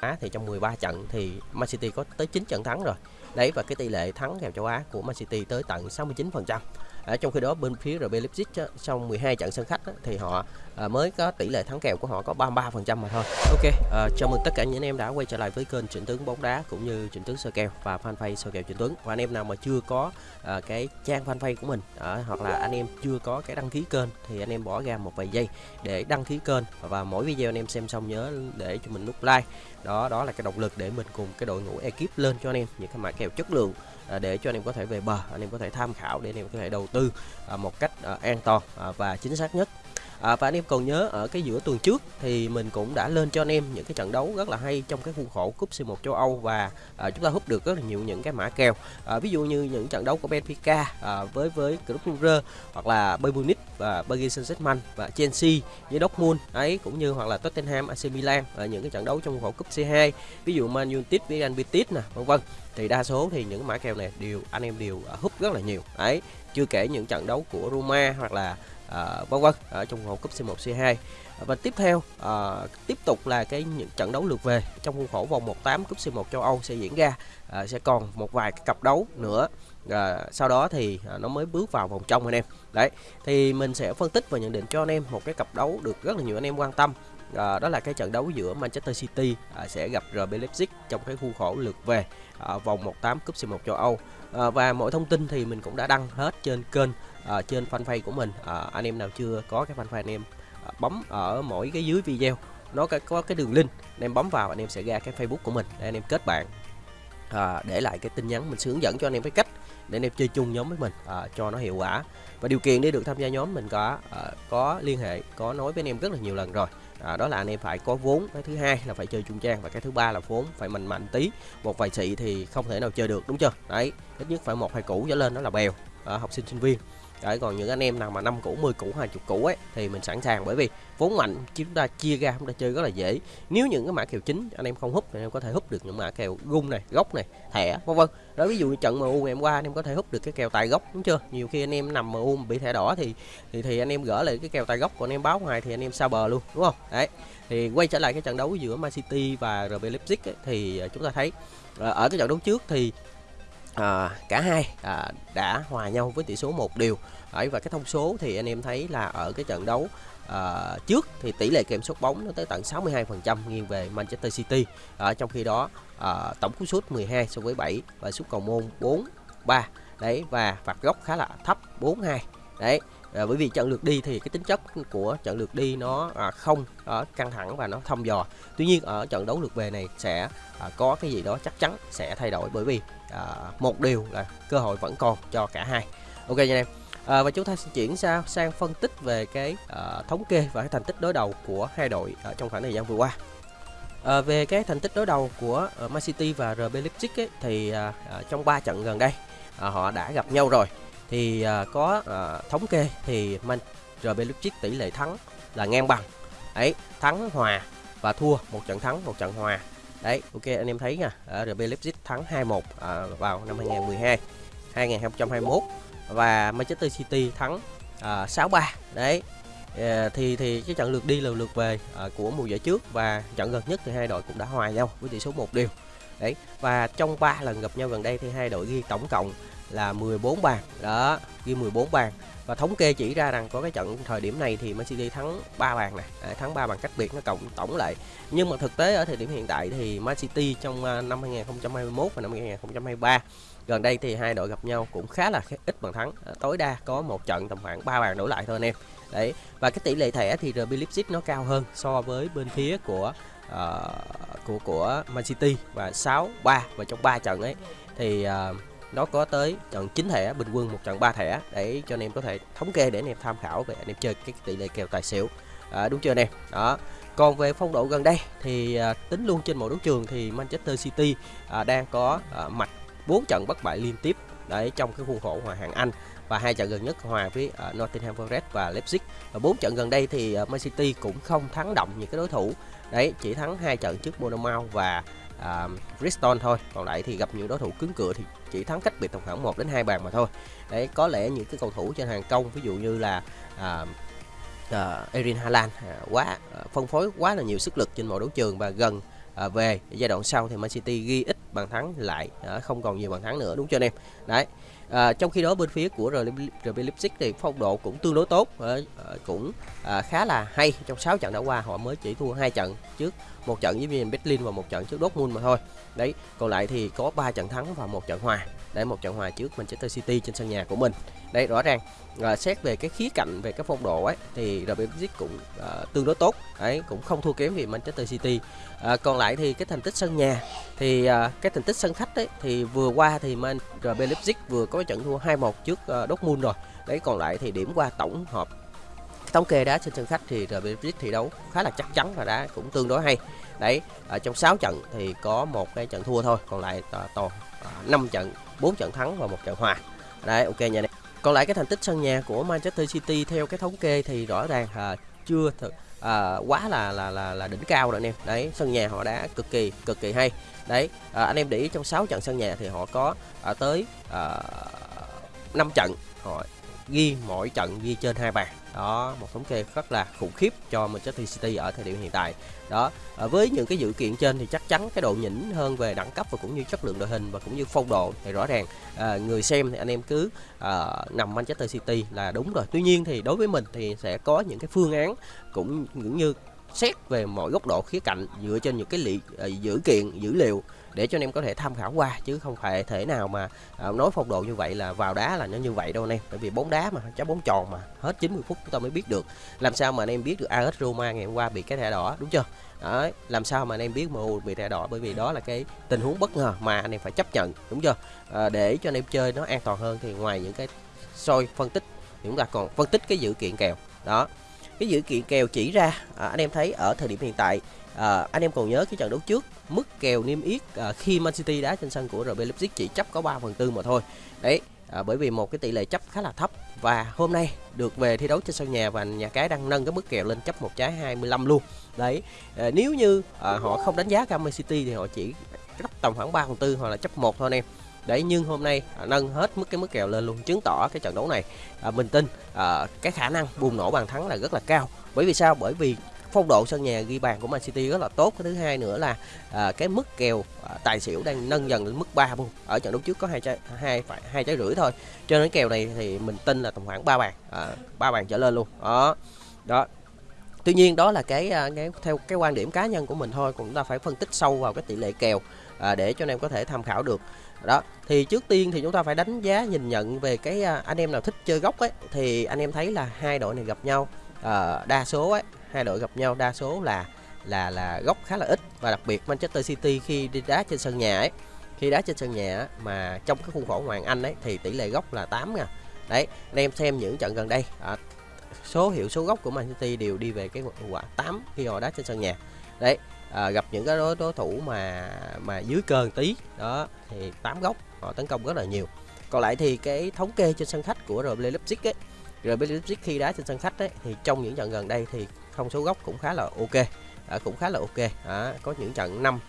Á thì trong 13 trận thì Man City có tới 9 trận thắng rồi. Đấy và cái tỷ lệ thắng kèo châu Á của Man City tới tận 69%. ở trong khi đó bên phía RB Leipzig á, trong 12 trận sân khách á, thì họ à, mới có tỷ lệ thắng kèo của họ có 33% mà thôi. Ok, à, chào mừng tất cả những anh em đã quay trở lại với kênh Trịnh Tướng bóng đá cũng như Trịnh Tướng sơ kèo và fanpage sơ kèo Trịnh Tướng. Và anh em nào mà chưa có à, cái trang fanpage của mình à, hoặc là anh em chưa có cái đăng ký kênh thì anh em bỏ ra một vài giây để đăng ký kênh và mỗi video anh em xem xong nhớ để cho mình nút like. Đó đó là cái động lực để mình cùng cái đội ngũ ekip lên cho anh em những cái mã kèo chất lượng à, để cho anh em có thể về bờ, anh em có thể tham khảo để anh em có thể đầu tư à, một cách à, an toàn à, và chính xác nhất. À, và anh em còn nhớ ở cái giữa tuần trước thì mình cũng đã lên cho anh em những cái trận đấu rất là hay trong cái khuôn khổ cúp C1 châu Âu và à, chúng ta hút được rất là nhiều những cái mã kèo. À, ví dụ như những trận đấu của Benfica à, với với Club Brugge hoặc là Bayern Munich và Paris Saint-Germain và Chelsea với Dortmund ấy cũng như hoặc là Tottenham AC Milan ở những cái trận đấu trong khuôn khổ cúp C2 ví dụ Man United với Real Betis nè vân vân. Thì đa số thì những mã kèo này đều anh em đều à, hút rất là nhiều. Ấy chưa kể những trận đấu của Roma hoặc là À, vân vân ở trong vòng cúp C1 C2 và tiếp theo à, tiếp tục là cái những trận đấu lượt về. Trong khuôn khổ vòng 1/8 cúp C1 châu Âu sẽ diễn ra à, sẽ còn một vài cái cặp đấu nữa. À, sau đó thì à, nó mới bước vào vòng trong anh em. Đấy thì mình sẽ phân tích và nhận định cho anh em một cái cặp đấu được rất là nhiều anh em quan tâm. À, đó là cái trận đấu giữa Manchester City à, sẽ gặp RB Leipzig trong cái khuôn khổ lượt về à, vòng 1/8 cúp C1 châu Âu à, và mọi thông tin thì mình cũng đã đăng hết trên kênh à, trên fanpage của mình. À, anh em nào chưa có cái fanpage anh em à, bấm ở mỗi cái dưới video nó có, cái đường link anh em bấm vào anh em sẽ ra cái Facebook của mình để anh em kết bạn. À, để lại cái tin nhắn mình sẽ hướng dẫn cho anh em cái cách để anh em chơi chung nhóm với mình à, cho nó hiệu quả. Và điều kiện để được tham gia nhóm mình có à, có liên hệ có nói với anh em rất là nhiều lần rồi à, đó là anh em phải có vốn. Cái thứ hai là phải chơi trung trang và cái thứ ba là vốn phải mạnh mạnh tí. Một vài chị thì không thể nào chơi được đúng chưa? Đấy ít nhất phải một hai củ trở lên đó là bèo. À, học sinh sinh viên. Đấy, còn những anh em nào mà năm cũ 10 cũ 20 cũ ấy thì mình sẵn sàng. Bởi vì vốn mạnh chúng ta chia ra chúng ta chơi rất là dễ. Nếu những cái mã kèo chính anh em không hút thì anh em có thể hút được những mã kèo gung này gốc này thẻ vân vân. Đó ví dụ như trận MU ngày hôm qua anh em có thể hút được cái kèo tài gốc đúng chưa? Nhiều khi anh em nằm MU bị thẻ đỏ thì thì thì anh em gỡ lại cái kèo tài gốc còn anh em báo ngoài thì anh em xa bờ luôn đúng không? Đấy thì quay trở lại cái trận đấu giữa Man City và RB Leipzig ấy, thì à, chúng ta thấy à, ở cái trận đấu trước thì à, cả hai à, đã hòa nhau với tỷ số một điều Đấy, và cái thông số thì anh em thấy là ở cái trận đấu à, trước thì tỷ lệ kiểm soát bóng nó tới tận 62% nghiêng về Manchester City. À, trong khi đó à, tổng cú sút 12 so với 7 và sút cầu môn 4 3 đấy và phạt góc khá là thấp 4 2 đấy à, bởi vì trận lượt đi thì cái tính chất của trận lượt đi nó à, không à, căng thẳng và nó thăm dò. Tuy nhiên ở trận đấu lượt về này sẽ à, có cái gì đó chắc chắn sẽ thay đổi bởi vì à, một điều là cơ hội vẫn còn cho cả hai. Ok nha em. À, và chúng ta sẽ chuyển sang sang phân tích về cái à, thống kê và cái thành tích đối đầu của hai đội ở trong khoảng thời gian vừa qua. À, về cái thành tích đối đầu của uh, Man City và RB Leipzig ấy, thì à, à, trong 3 trận gần đây à, họ đã gặp nhau rồi. Thì à, có à, thống kê thì Man RB Leipzig tỷ lệ thắng là ngang bằng. Ấy thắng hòa và thua một trận thắng một trận hòa đấy ok anh em thấy nha. RB Leipzig thắng 2-1 à, vào năm 2012 2021 và Manchester City thắng à, 6-3 đấy à, thì thì cái trận lượt đi là lượt về à, của mùa giải trước. Và trận gần nhất thì hai đội cũng đã hòa nhau với tỷ số một điều đấy và trong 3 lần gặp nhau gần đây thì hai đội ghi tổng cộng là 14 bàn. Đó ghi 14 bàn. Và thống kê chỉ ra rằng có cái trận thời điểm này thì Man City thắng 3 bàn này à, thắng 3 bàn cách biệt nó cộng tổng lại. Nhưng mà thực tế ở thời điểm hiện tại thì Man City trong à, năm 2021 và năm 2023 gần đây thì hai đội gặp nhau cũng khá là ít bàn thắng. À, tối đa có một trận tầm khoảng 3 bàn đổ lại thôi anh em. Đấy và cái tỷ lệ thẻ thì RB Leipzig nó cao hơn so với bên phía của uh, của của Man City và 6 3 và trong 3 trận ấy thì uh, nó có tới trận 9 thẻ bình quân một trận 3 thẻ để cho anh em có thể thống kê để anh em tham khảo về anh em chơi cái tỷ lệ kèo tài xỉu. À, đúng chưa anh em? Đó. Còn về phong độ gần đây thì à, tính luôn trên mọi đấu trường thì Manchester City à, đang có à, mạch 4 trận bất bại liên tiếp đấy trong cái khuôn khổ hòa hạng Anh và hai trận gần nhất hòa với uh, Nottingham Forest và Leipzig. Và bốn trận gần đây thì uh, Man City cũng không thắng động những cái đối thủ. Đấy chỉ thắng hai trận trước Bournemouth và uh, Bristol thôi. Còn lại thì gặp những đối thủ cứng cựa thì chỉ thắng cách biệt tầm khoảng 1 đến hai bàn mà thôi. Đấy có lẽ những cái cầu thủ trên hàng công ví dụ như là um, ờ, à, uh, Erin Haaland uh, quá uh, phân phối quá là nhiều sức lực trên mọi đấu trường và gần à, về giai đoạn sau thì Man City ghi ít bàn thắng lại à, không còn nhiều bàn thắng nữa đúng chưa anh em? Đấy à, trong khi đó bên phía của RB Leipzig thì phong độ cũng tương đối tốt à, cũng à, khá là hay. Trong 6 trận đã qua họ mới chỉ thua hai trận trước một trận với Bayern Berlin và một trận trước Dortmund mà thôi. Đấy còn lại thì có 3 trận thắng và một trận hòa. Để một trận hòa trước Manchester City trên sân nhà của mình. Đây rõ ràng à, xét về cái khía cạnh về cái phong độ ấy thì RB Leipzig cũng à, tương đối tốt. Ấy cũng không thua kém gì Manchester City. À, còn lại thì cái thành tích sân nhà thì à, cái thành tích sân khách ấy thì vừa qua thì Man RB Leipzig vừa có trận thua 2-1 trước à, Dortmund rồi. Đấy còn lại thì điểm qua tổng hợp thống kê đá trên sân khách thì RB Leipzig thi đấu khá là chắc chắn và đá cũng tương đối hay. Đấy ở trong 6 trận thì có một cái trận thua thôi còn lại toàn à, 5 trận 4 trận thắng và một trận hòa. Đấy ok nha còn lại cái thành tích sân nhà của Manchester City theo cái thống kê thì rõ ràng à, chưa thực à, quá là là là là đỉnh cao rồi anh em đấy sân nhà họ đã cực kỳ cực kỳ hay. Đấy à, anh em để ý trong 6 trận sân nhà thì họ có à, tới à, 5 trận họ ghi mỗi trận ghi trên hai bàn. Đó một thống kê rất là khủng khiếp cho Manchester City ở thời điểm hiện tại. Đó à, với những cái dự kiện trên thì chắc chắn cái độ nhỉnh hơn về đẳng cấp và cũng như chất lượng đội hình và cũng như phong độ thì rõ ràng à, người xem thì anh em cứ à, nằm Manchester City là đúng rồi. Tuy nhiên thì đối với mình thì sẽ có những cái phương án cũng cũng như xét về mọi góc độ khía cạnh dựa trên những cái lị, uh, dữ kiện dữ liệu để cho anh em có thể tham khảo qua chứ không phải thể nào mà à, nói phong độ như vậy là vào đá là nó như vậy đâu anh em. Bởi vì bóng đá mà trái bóng tròn mà hết 90 phút chúng ta mới biết được. Làm sao mà anh em biết được AS Roma ngày hôm qua bị cái thẻ đỏ đúng chưa? Đấy, làm sao mà anh em biết MU bị thẻ đỏ? Bởi vì đó là cái tình huống bất ngờ mà anh em phải chấp nhận đúng chưa? À, để cho anh em chơi nó an toàn hơn thì ngoài những cái soi phân tích thì chúng ta còn phân tích cái dữ kiện kèo. Đó cái dữ kiện kèo chỉ ra à, anh em thấy ở thời điểm hiện tại à, anh em còn nhớ cái trận đấu trước mức kèo niêm yết à, khi Man City đá trên sân của RB Leipzig chỉ chấp có 3 phần tư mà thôi. Đấy à, bởi vì một cái tỷ lệ chấp khá là thấp và hôm nay được về thi đấu trên sân nhà và nhà cái đang nâng cái mức kèo lên chấp một trái 25 luôn. Đấy à, nếu như à, họ không đánh giá cao Man City thì họ chỉ chấp tầm khoảng 3 phần tư hoặc là chấp một thôi anh em. Đấy nhưng hôm nay à, nâng hết mức cái mức kèo lên luôn chứng tỏ cái trận đấu này à, mình tin à, cái khả năng bùng nổ bàn thắng là rất là cao. Bởi vì sao? Bởi vì phong độ sân nhà ghi bàn của Man City rất là tốt. Cái thứ hai nữa là à, cái mức kèo à, tài xỉu đang nâng dần lên mức 3 luôn ở trận đấu trước có hai trái hai phải hai trái rưỡi thôi. Cho nên kèo này thì mình tin là tầm khoảng 3 bàn à, 3 bàn trở lên luôn. Đó đó. Tuy nhiên đó là cái, à, cái theo cái quan điểm cá nhân của mình thôi cũng ta phải phân tích sâu vào cái tỷ lệ kèo à, để cho anh em có thể tham khảo được. Đó thì trước tiên thì chúng ta phải đánh giá nhìn nhận về cái à, anh em nào thích chơi gốc ấy thì anh em thấy là hai đội này gặp nhau à, đa số ấy hai đội gặp nhau đa số là là là góc khá là ít và đặc biệt Manchester City khi đi đá trên sân nhà ấy. Khi đá trên sân nhà mà trong cái khuôn khổ hoàng Anh ấy thì tỷ lệ góc là 8 nha đấy anh em xem những trận gần đây à, số hiệu số góc của Man City đều đi về cái quả 8 khi họ đá trên sân nhà. Đấy à, gặp những cái đối, đối thủ mà mà dưới cơn tí đó thì 8 góc họ tấn công rất là nhiều. Còn lại thì cái thống kê trên sân khách của RB Leipzig ấy RB Leipzig khi đá trên sân khách ấy thì trong những trận gần đây thì thông số góc cũng khá là ok. À, cũng khá là ok. À, có những trận 5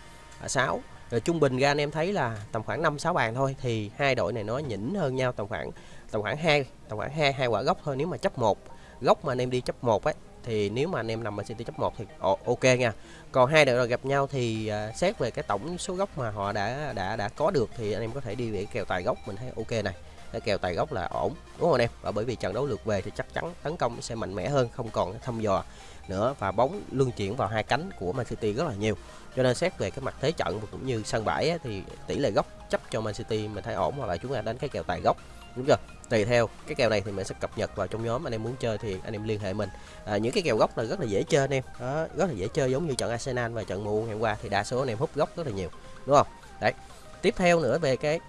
6 à, rồi trung bình ra anh em thấy là tầm khoảng 5 6 bàn thôi thì hai đội này nó nhỉnh hơn nhau tầm khoảng tầm khoảng 2 tầm khoảng 2 hai quả góc thôi. Nếu mà chấp một góc mà anh em đi chấp một ấy thì nếu mà anh em nằm ở City chấp 1 thì ok nha. Còn hai đội gặp nhau thì uh, xét về cái tổng số góc mà họ đã đã đã có được thì anh em có thể đi về kèo tài góc mình thấy ok này. Cái kèo tài gốc là ổn đúng không anh em? Và bởi vì trận đấu lượt về thì chắc chắn tấn công sẽ mạnh mẽ hơn, không còn thăm dò nữa và bóng luân chuyển vào hai cánh của Man City rất là nhiều. Cho nên xét về cái mặt thế trận và cũng như sân bãi ấy, thì tỷ lệ góc chấp cho Man City mình thấy ổn hoặc là chúng ta đánh cái kèo tài gốc. Đúng chưa? Tùy theo cái kèo này thì mình sẽ cập nhật vào trong nhóm anh em muốn chơi thì anh em liên hệ mình. À, những cái kèo gốc là rất là dễ chơi anh em. Đó, rất là dễ chơi giống như trận Arsenal và trận MU ngày hôm qua thì đa số anh em hút gốc rất là nhiều đúng không? Đấy tiếp theo nữa về cái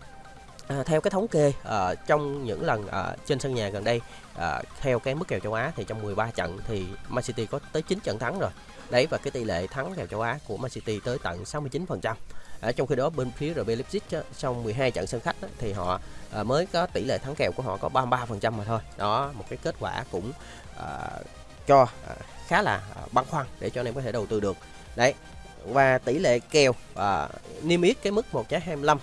à, theo cái thống kê à, trong những lần à, trên sân nhà gần đây à, theo cái mức kèo châu Á thì trong 13 trận thì Man City có tới 9 trận thắng rồi. Đấy và cái tỷ lệ thắng kèo châu Á của Man City tới tận 69%. À, trong khi đó bên phía RB Leipzig trong 12 trận sân khách á, thì họ à, mới có tỷ lệ thắng kèo của họ có 33% mà thôi. Đó một cái kết quả cũng à, cho à, khá là à, băn khoăn để cho anh em có thể đầu tư được. Đấy và tỷ lệ kèo à, niêm yết cái mức 1 trái 25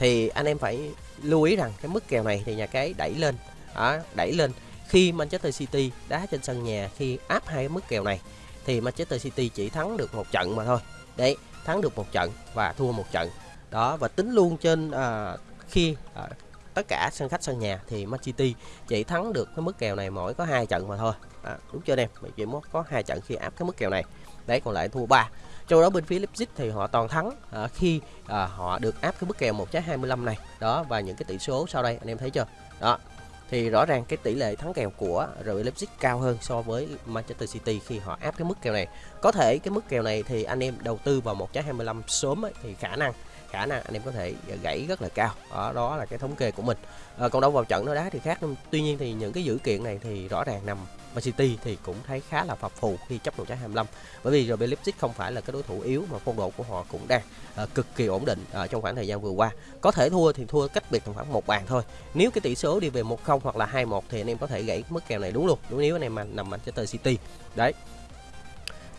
thì anh em phải lưu ý rằng cái mức kèo này thì nhà cái đẩy lên. Đó, đẩy lên. Khi Manchester City đá trên sân nhà khi áp hai cái mức kèo này thì Manchester City chỉ thắng được một trận mà thôi. Đấy thắng được một trận và thua một trận. Đó và tính luôn trên à, khi à, tất cả sân khách sân nhà thì Man City chỉ thắng được cái mức kèo này mỗi có hai trận mà thôi. À, đúng chưa em? Chỉ có hai trận khi áp cái mức kèo này. Đấy còn lại thua ba. Trong đó bên phía Leipzig thì họ toàn thắng à, khi à, họ được áp cái mức kèo 1.25 này. Đó và những cái tỷ số sau đây anh em thấy chưa? Đó thì rõ ràng cái tỷ lệ thắng kèo của RB Leipzig cao hơn so với Manchester City khi họ áp cái mức kèo này. Có thể cái mức kèo này thì anh em đầu tư vào 1.25 sớm ấy, thì khả năng khả năng anh em có thể ờ, gãy rất là cao. Đó, đó là cái thống kê của mình. À, còn đâu vào trận nó đá thì khác. Tuy nhiên thì những cái dữ kiện này thì rõ ràng nằm và City thì cũng thấy khá là phập phù khi chấp 1.25 bởi vì RB Leipzig không phải là cái đối thủ yếu mà phong độ của họ cũng đang uh, cực kỳ ổn định uh, trong khoảng thời gian vừa qua. Có thể thua thì thua cách biệt khoảng một bàn thôi. Nếu cái tỷ số đi về 1-0 hoặc là 2-1 thì anh em có thể gãy mức kèo này đúng luôn. Đúng nếu anh em mà nằm Manchester City. Đấy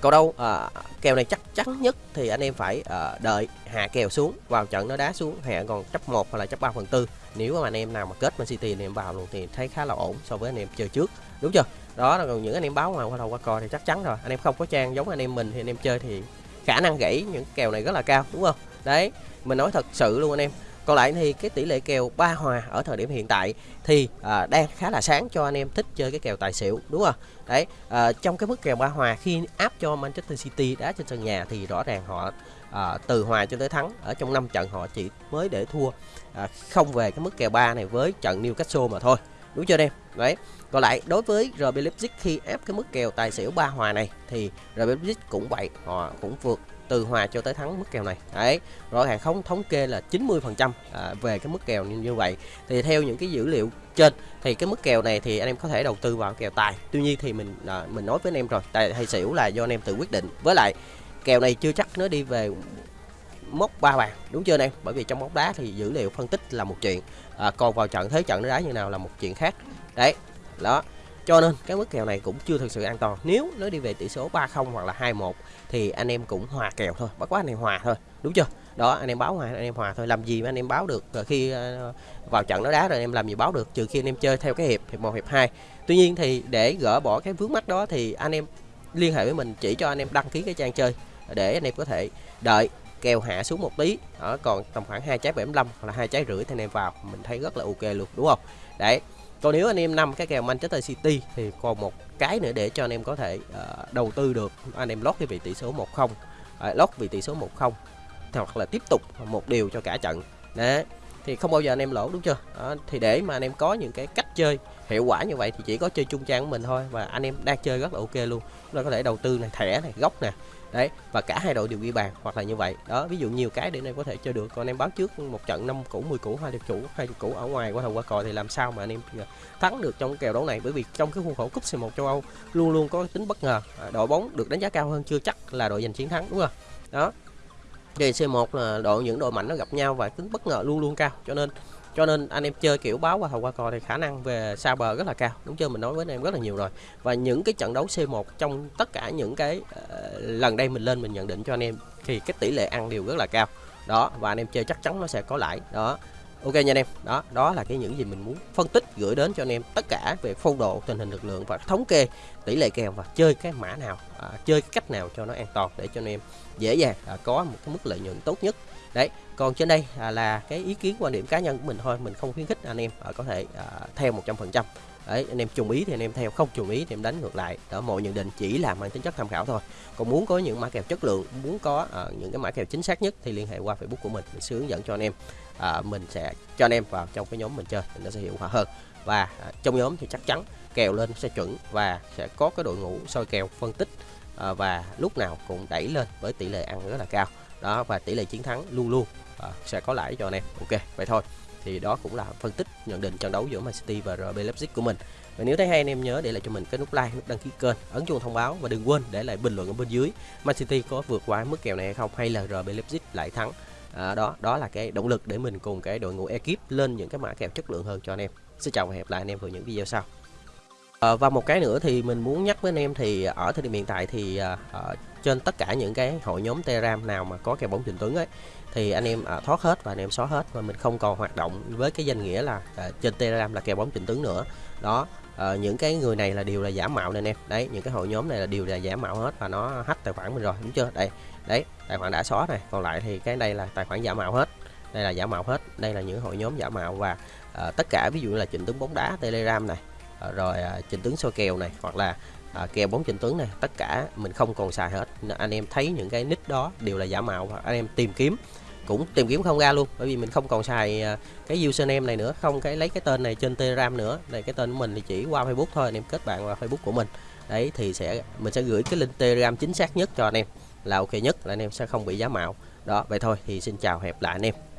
còn đâu à, kèo này chắc chắn nhất thì anh em phải à, đợi hạ kèo xuống vào trận nó đá xuống hạ còn chấp 1 hoặc là chấp 3 phần tư. Nếu mà anh em nào mà kết Man City thì em vào luôn thì thấy khá là ổn so với anh em chơi trước. Đúng chưa? Đó là còn những anh em báo ngoài qua đầu qua cò thì chắc chắn rồi. Anh em không có trang giống anh em mình thì anh em chơi thì khả năng gãy những kèo này rất là cao đúng không? Đấy mình nói thật sự luôn anh em còn lại thì cái tỷ lệ kèo ba hòa ở thời điểm hiện tại thì à, đang khá là sáng cho anh em thích chơi cái kèo tài xỉu đúng không? Đấy à, trong cái mức kèo ba hòa khi áp cho Manchester City đá trên sân nhà thì rõ ràng họ à, từ hòa cho tới thắng ở trong 5 trận họ chỉ mới để thua à, không về cái mức kèo ba này với trận Newcastle mà thôi đúng chưa em? Đấy còn lại đối với RB Leipzig khi ép cái mức kèo tài xỉu ba hòa này thì RB Leipzig cũng vậy họ cũng vượt từ hòa cho tới thắng mức kèo này. Đấy rõ ràng không thống kê là 90 phần trăm à, về cái mức kèo như, như vậy. Thì theo những cái dữ liệu trên thì cái mức kèo này thì anh em có thể đầu tư vào kèo tài. Tuy nhiên thì mình à, mình nói với anh em rồi tài hay xỉu là do anh em tự quyết định. Với lại kèo này chưa chắc nó đi về mốc ba bàn đúng chưa anh em? Bởi vì trong bóng đá thì dữ liệu phân tích là một chuyện à, còn vào trận thế trận nó đá như nào là một chuyện khác. Đấy đó cho nên cái mức kèo này cũng chưa thực sự an toàn nếu nó đi về tỷ số 30 hoặc là 21 thì anh em cũng hòa kèo thôi bất quá anh em hòa thôi đúng chưa đó anh em báo hòa anh em hòa thôi làm gì mà anh em báo được khi vào trận nó đá rồi anh em làm gì báo được trừ khi anh em chơi theo cái hiệp hiệp một hiệp hai tuy nhiên thì để gỡ bỏ cái vướng mắt đó thì anh em liên hệ với mình chỉ cho anh em đăng ký cái trang chơi để anh em có thể đợi kèo hạ xuống một tí đó còn tầm khoảng hai trái 75 hoặc là hai trái rưỡi thì anh em vào mình thấy rất là ok luôn đúng không đấy còn nếu anh em năm cái kèo Manchester City thì còn một cái nữa để cho anh em có thể uh, đầu tư được. Anh em lót cái vị tỷ số 1-0 uh, à, lót vị tỷ số 1-0 hoặc là tiếp tục một điều cho cả trận. Đấy thì không bao giờ anh em lỗ đúng chưa? Đó, thì để mà anh em có những cái cách chơi hiệu quả như vậy thì chỉ có chơi chung trang của mình thôi và anh em đang chơi rất là ok luôn. Chúng ta có thể đầu tư này thẻ này gốc nè đấy và cả hai đội đều ghi bàn hoặc là như vậy. Đó ví dụ nhiều cái để anh em có thể chơi được. Còn em báo trước một trận năm cũ 10 cũ hai cũ hai cũ ở ngoài qua thầu qua cò thì làm sao mà anh em à, thắng được trong kèo đấu này? Bởi vì trong cái khuôn khổ cúp C1 châu Âu luôn luôn có tính bất ngờ. À, đội bóng được đánh giá cao hơn chưa chắc là đội giành chiến thắng đúng không? Đó. Thì C1 là đội những đội mạnh nó gặp nhau và tính bất ngờ luôn luôn cao. Cho nên cho nên anh em chơi kiểu báo qua thầu qua cò thì khả năng về xa bờ rất là cao. Đúng chưa? Mình nói với anh em rất là nhiều rồi. Và những cái trận đấu C1 trong tất cả những cái uh, lần đây mình lên mình nhận định cho anh em thì cái tỷ lệ ăn đều rất là cao. Đó và anh em chơi chắc chắn nó sẽ có lãi. Đó. Ok nha anh em. Đó đó là cái những gì mình muốn phân tích gửi đến cho anh em tất cả về phong độ tình hình lực lượng và thống kê tỷ lệ kèo và chơi cái mã nào à, chơi cái cách nào cho nó an toàn để cho anh em dễ dàng à, có một cái mức lợi nhuận tốt nhất đấy còn trên đây à, là cái ý kiến quan điểm cá nhân của mình thôi mình không khuyến khích anh em à, có thể à, theo 100% đấy anh em trùng ý thì anh em theo không trùng ý thì em đánh ngược lại. Đó mọi nhận định chỉ là mang tính chất tham khảo thôi. Còn muốn có những mã kèo chất lượng muốn có à, những cái mã kèo chính xác nhất thì liên hệ qua facebook của mình mình sẽ hướng dẫn cho anh em. À, mình sẽ cho anh em vào trong cái nhóm mình chơi thì nó sẽ hiệu quả hơn. Và à, trong nhóm thì chắc chắn kèo lên sẽ chuẩn và sẽ có cái đội ngũ soi kèo phân tích à, và lúc nào cũng đẩy lên với tỷ lệ ăn rất là cao đó và tỷ lệ chiến thắng luôn luôn à, sẽ có lãi cho anh em. Ok vậy thôi. Thì đó cũng là phân tích nhận định trận đấu giữa Man City và RB Leipzig của mình. Và nếu thấy hay anh em nhớ để lại cho mình cái nút like nút đăng ký kênh ấn chuông thông báo và đừng quên để lại bình luận ở bên dưới. Man City có vượt qua mức kèo này hay không hay là RB Leipzig lại thắng. À, đó đó là cái động lực để mình cùng cái đội ngũ ekip lên những cái mã kèo chất lượng hơn cho anh em. Xin chào và hẹn lại anh em vào những video sau. À, và một cái nữa thì mình muốn nhắc với anh em thì ở thời điểm hiện tại thì à, trên tất cả những cái hội nhóm Telegram nào mà có kèo bóng trình Tuấn ấy thì anh em à, thoát hết và anh em xóa hết và mình không còn hoạt động với cái danh nghĩa là à, trên Telegram là kèo bóng trình Tuấn nữa. Đó à, những cái người này là đều là giả mạo nên em. Đấy những cái hội nhóm này là đều là giả mạo hết và nó hack tài khoản mình rồi đúng chưa? Đây đấy tài khoản đã xóa này. Còn lại thì cái đây là tài khoản giả mạo hết. Đây là giả mạo hết. Đây là những hội nhóm giả mạo và à, tất cả ví dụ như là trình Tuấn bóng đá Telegram này Ờ, rồi à, trình tướng soi kèo này hoặc là à, kèo bóng trình tướng này tất cả mình không còn xài hết. Anh em thấy những cái nick đó đều là giả mạo hoặc anh em tìm kiếm cũng tìm kiếm không ra luôn bởi vì mình không còn xài à, cái username này nữa không cái lấy cái tên này trên telegram nữa. Này cái tên của mình thì chỉ qua facebook thôi anh em kết bạn vào facebook của mình. Đấy thì sẽ mình sẽ gửi cái link telegram chính xác nhất cho anh em là ok nhất là anh em sẽ không bị giả mạo. Đó vậy thôi thì xin chào hẹp lại anh em.